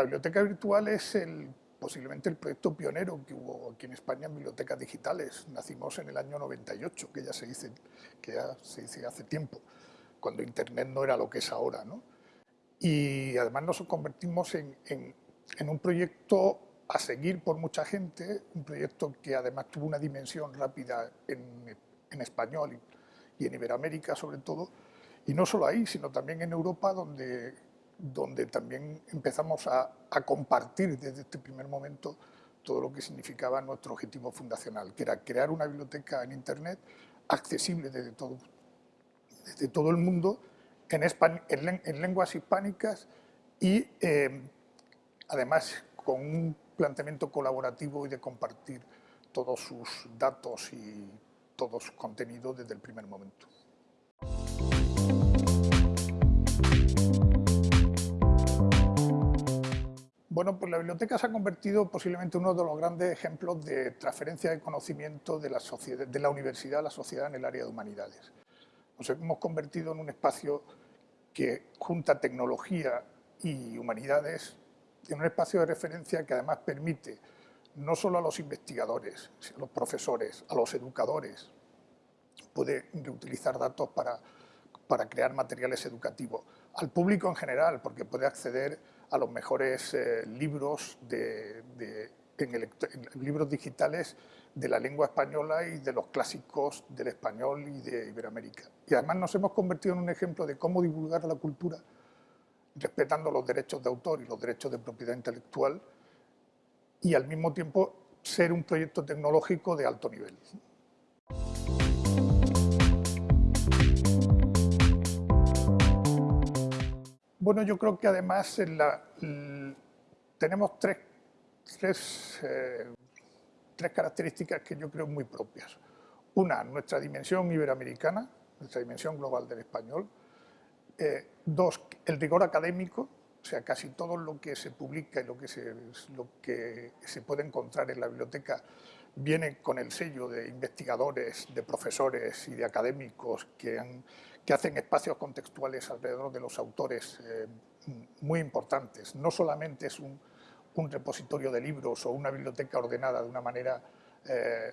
La biblioteca virtual es el, posiblemente el proyecto pionero que hubo aquí en España en bibliotecas digitales. Nacimos en el año 98, que ya se dice, que ya se dice hace tiempo, cuando Internet no era lo que es ahora. ¿no? Y además nos convertimos en, en un proyecto a seguir por mucha gente, un proyecto que además tuvo una dimensión rápida en, en español y, y, en Iberoamérica sobre todo, y no solo ahí, sino también en Europa, donde, donde también empezamos a, compartir desde este primer momento todo lo que significaba nuestro objetivo fundacional, que era crear una biblioteca en Internet accesible desde todo, desde todo el mundo, en, en, en lenguas hispánicas y eh, además con un planteamiento colaborativo y de compartir todos sus datos y todo su contenido desde el primer momento. Bueno, pues la biblioteca se ha convertido posiblemente en uno de los grandes ejemplos de transferencia de conocimiento de la, de la universidad a la sociedad en el área de humanidades. Nos hemos convertido en un espacio que junta tecnología y humanidades en un espacio de referencia que además permite no solo a los investigadores, a los profesores, a los educadores, puede reutilizar datos para, para crear materiales educativos, al público en general, porque puede acceder a los mejores eh, libros, de, libros digitales de la lengua española y de los clásicos del español y de Iberoamérica. Y además nos hemos convertido en un ejemplo de cómo divulgar la cultura respetando los derechos de autor y los derechos de propiedad intelectual y al mismo tiempo ser un proyecto tecnológico de alto nivel. Bueno, yo creo que además tenemos tres, tres, eh, tres características que yo creo muy propias. Una, nuestra dimensión iberoamericana, nuestra dimensión global del español, eh, dos, el rigor académico, o sea, casi todo lo que se publica y lo que se, lo que se puede encontrar en la biblioteca viene con el sello de investigadores, de profesores y de académicos que, hacen espacios contextuales alrededor de los autores eh, muy importantes. No solamente es un, un, repositorio de libros o una biblioteca ordenada de una manera eh,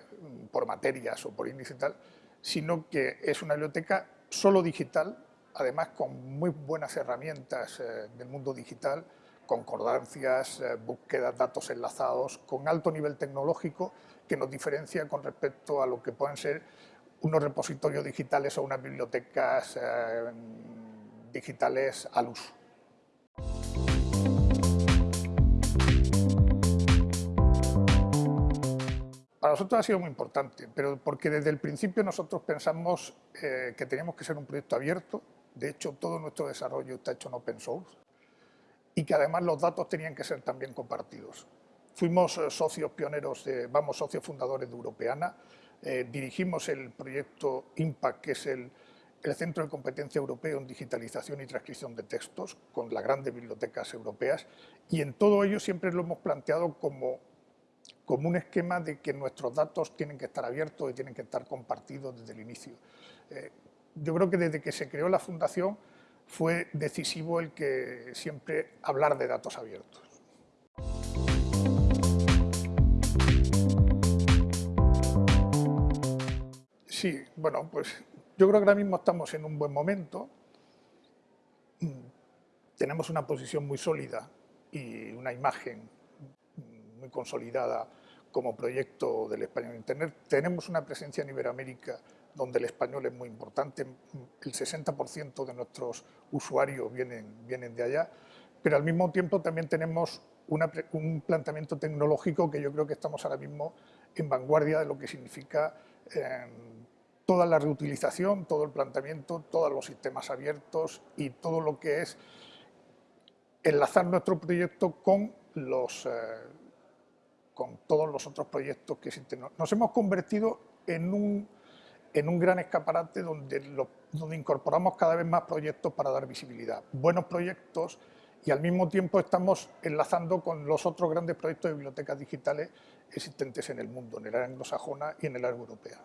por materias o por índice y tal, sino que es una biblioteca solo digital además con muy buenas herramientas eh, del mundo digital, concordancias, eh, búsquedas, datos enlazados, con alto nivel tecnológico que nos diferencia con respecto a lo que pueden ser unos repositorios digitales o unas bibliotecas eh, digitales al uso. Para nosotros ha sido muy importante, pero porque desde el principio nosotros pensamos que teníamos que ser un proyecto abierto, de hecho todo nuestro desarrollo está hecho en open source, y que además los datos tenían que ser también compartidos. Fuimos eh, socios pioneros, de, vamos, socios fundadores de Europeana, eh, dirigimos el proyecto IMPACT, que es el, el Centro de Competencia Europeo en Digitalización y Transcripción de Textos, con las grandes bibliotecas europeas, y en todo ello siempre lo hemos planteado como, como un esquema de que nuestros datos tienen que estar abiertos y tienen que estar compartidos desde el inicio. Eh, yo creo que desde que se creó la Fundación fue decisivo el que siempre hablar de datos abiertos. Sí, bueno, pues yo creo que ahora mismo estamos en un buen momento. Tenemos una posición muy sólida y una imagen muy consolidada como proyecto del español Internet. Tenemos una presencia en Iberoamérica donde el español es muy importante, el 60% de nuestros usuarios vienen, vienen de allá, pero al mismo tiempo también tenemos un planteamiento tecnológico que yo creo que estamos ahora mismo en vanguardia de lo que significa eh, toda la reutilización, todo el planteamiento, todos los sistemas abiertos y todo lo que es enlazar nuestro proyecto con, los, eh, con todos los otros proyectos que existen. Nos hemos convertido en un en un gran escaparate donde, donde incorporamos cada vez más proyectos para dar visibilidad. Buenos proyectos y al mismo tiempo estamos enlazando con los otros grandes proyectos de bibliotecas digitales existentes en el mundo, en el área anglosajona y en el área europea.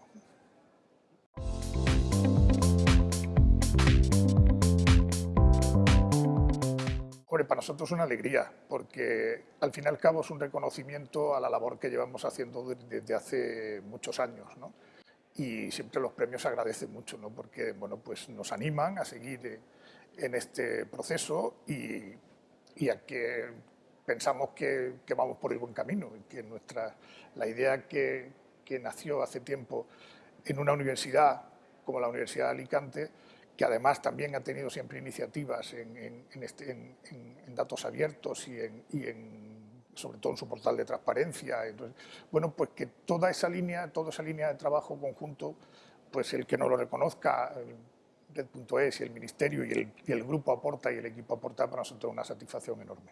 Hombre, para nosotros es una alegría, porque al fin y al cabo es un reconocimiento a la labor que llevamos haciendo desde hace muchos años. ¿no? Y siempre los premios se agradecen mucho, ¿no? porque bueno, pues nos animan a seguir en este proceso y, y a que pensamos que, que, vamos por el buen camino que nuestra, la idea que, que nació hace tiempo en una universidad como la Universidad de Alicante, que además también ha tenido siempre iniciativas en, este, datos abiertos y, en, sobre todo en su portal de transparencia. Entonces, bueno, pues que toda esa línea, toda esa línea de trabajo conjunto, pues el que no lo reconozca, Red.es y el Ministerio y y el grupo aporta y el equipo aporta para nosotros una satisfacción enorme.